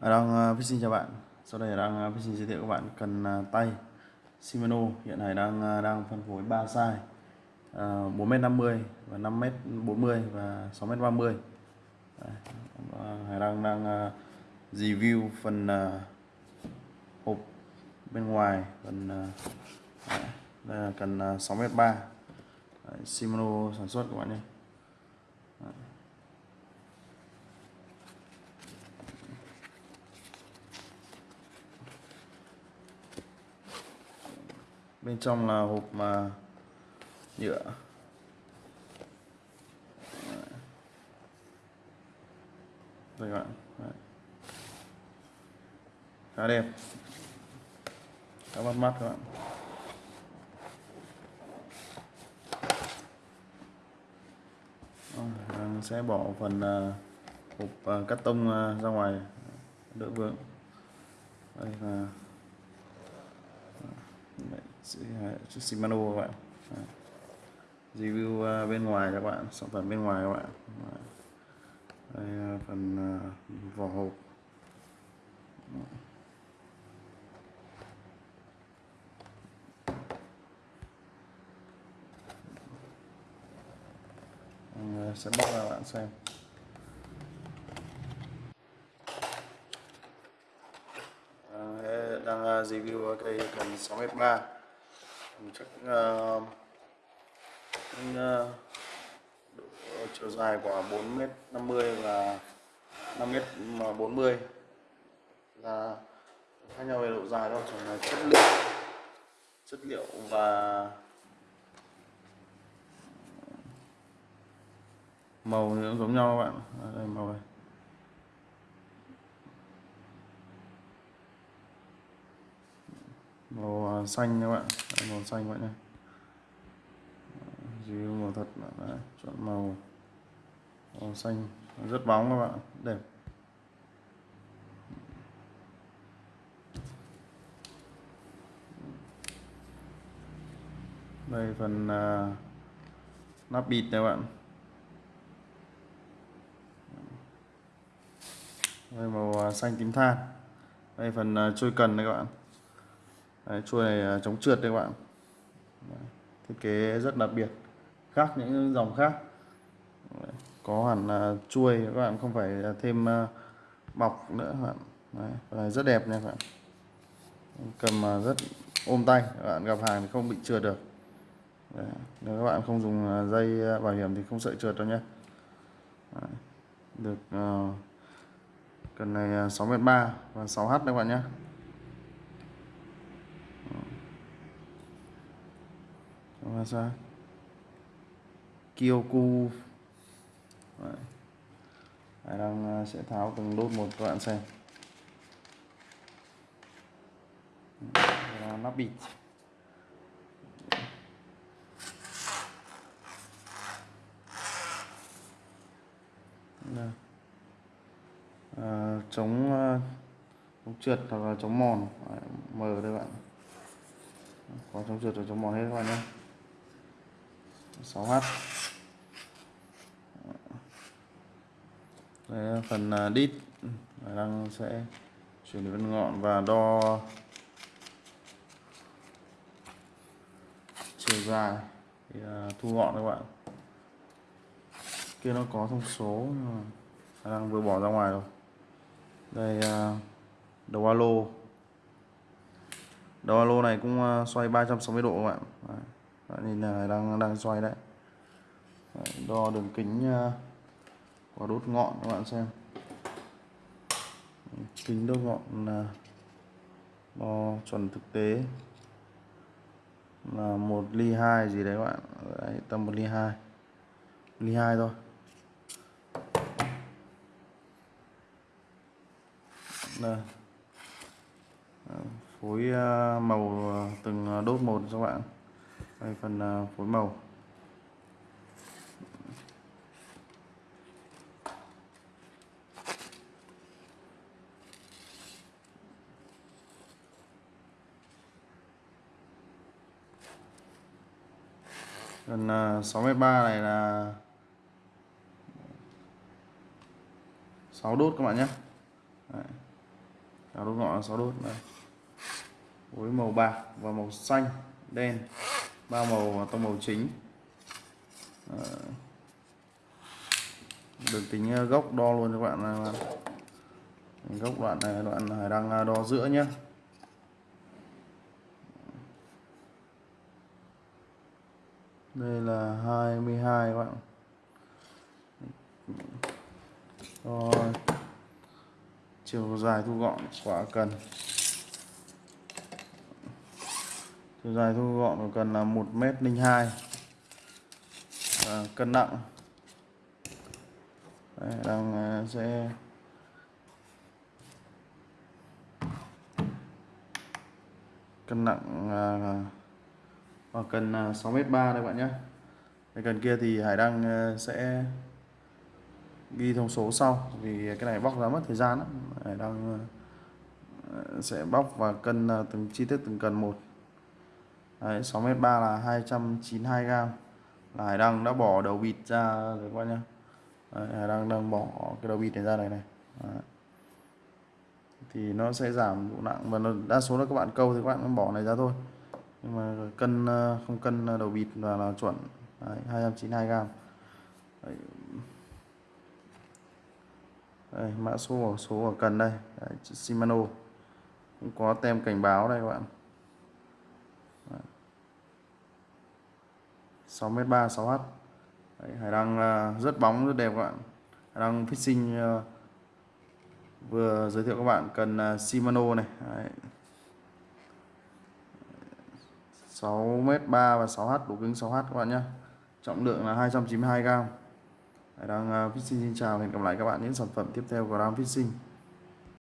Ờ, đang uh, xin chào bạn. Sau đây đang uh, xin giới thiệu các bạn cần tay Shimano. Hiện nay đang đang phân phối 3 size. 4m50 và 5m40 và 6m30 Hải đang đang review phần hộp bên ngoài phần đây là cần 6m3 Shimano sản xuất các bạn nhé. Bên trong là hộp mà nhựa. Đây các bạn. Đấy. khá đẹp. Khá bắt mắt các bạn. Đang sẽ bỏ phần à, hộp à, cắt tông à, ra ngoài. Đỡ vướng. Đây là chiếc ờ, Shimano các bạn. Ờ. Review ờ, bên ngoài các bạn, sản phẩm bên ngoài các bạn. Đây phần vỏ hộp. Sẽ bóc ra bạn xem. Đang review cây cần 6m3 chắc uh, uh, chiều dài của 4m50 và 5m40 là khác nhau về độ dài đâu chỉ là chất liệu chất liệu và màu cũng giống nhau các bạn. Đây màu này. Màu à, xanh các bạn. Đấy, màu xanh vậy này. Dưới màu thật Đấy, chọn màu. Màu xanh. Rất bóng các bạn. Đẹp. Đây phần uh, nắp bịt này các bạn. Đây màu uh, xanh tím than. Đây phần uh, trôi cần này các bạn. Đấy, chuôi này chống trượt đây các bạn. Đấy, thiết kế rất đặc biệt khác những dòng khác. Đấy, có hẳn là chuôi các bạn không phải thêm uh, bọc nữa các bạn. Đấy, này rất đẹp nha các bạn. Cầm uh, rất ôm tay các bạn gặp hàng thì không bị trượt được. Đấy, nếu các bạn không dùng ờ, dây ờ, bảo hiểm thì không sợ trượt đâu nhé Đấy, được uh, cần này 6m3 và 6h các bạn nhé và ra. Kyoku. Đấy. Hải đang à, sẽ tháo từng đốt một các bạn xem. Nắp bịt. À, chống à, chống trượt hoặc là chống mòn. Mở đây bạn. Có chống trượt và chống mòn hết các bạn nhé. 6H Đây phần à, đít. Đang sẽ chuyển đến ngọn và đo chiều dài. Thì à, thu gọn các bạn. Kia nó có thông số đang vừa bỏ ra ngoài rồi. Đây à, đầu alo. Đầu alo này cũng xoay 360 độ các bạn. Đấy, nhìn là đang đang xoay đấy. đấy đo đường kính à, uh, quả đốt ngọn các bạn xem. Kính đốt ngọn là đo chuẩn thực tế là một ly hai gì đấy các bạn. Đấy, tầm một ly hai. Ly hai thôi. Đây. Phối à, màu à, từng đốt một cho các bạn đây phần à, phối màu Phần à, 63 này là 6 đốt các bạn nhé Đấy. Đốt ngọn là 6 đốt đây. Với màu bạc và màu xanh, đen. Ba màu tông màu chính. Ờ. Đường tính ờ, gốc đo luôn cho các bạn. Ờ, gốc đoạn này, đoạn hải đang đo giữa nhé. Đây là 22 các bạn. Rồi. Chiều dài thu gọn quả cần. Chiều dài thu gọn của cần là 1m02. và cân nặng. Đây, đang à, sẽ cân nặng à, và cần à, 6m3 đây bạn nhé cái cần kia thì Hải đang sẽ ghi thông số sau vì cái này bóc ra mất thời gian lắm Hải đang sẽ bóc và cân từng chi tiết từng cần một Đấy, 6m3 là 292 g là Hải Đăng đã bỏ đầu vịt ra rồi các bạn nhé Đấy, Hải Đăng đang bỏ cái đầu vịt này ra này này. Đấy. thì nó sẽ giảm độ nặng và nó, đa số là các bạn câu thì các bạn bỏ này ra thôi. Nhưng mà cân ờ, không cân ờ, đầu vịt là, là chuẩn. Đấy, 292 g Đấy. Đây, mã số của số ở cần đây. Đấy, Shimano. Cũng có tem cảnh báo đây các bạn. 6m3 6H Đấy, Hải đăng à, rất bóng rất đẹp các bạn. Hải đăng fishing à, vừa giới thiệu các bạn cần à, Shimano này. Đấy. 6m3 và 6H đủ cứng 6H các bạn nhé trọng lượng là 292g Hải đăng Fishing xin chào hẹn gặp lại các bạn những sản phẩm tiếp theo của Ram Fishing.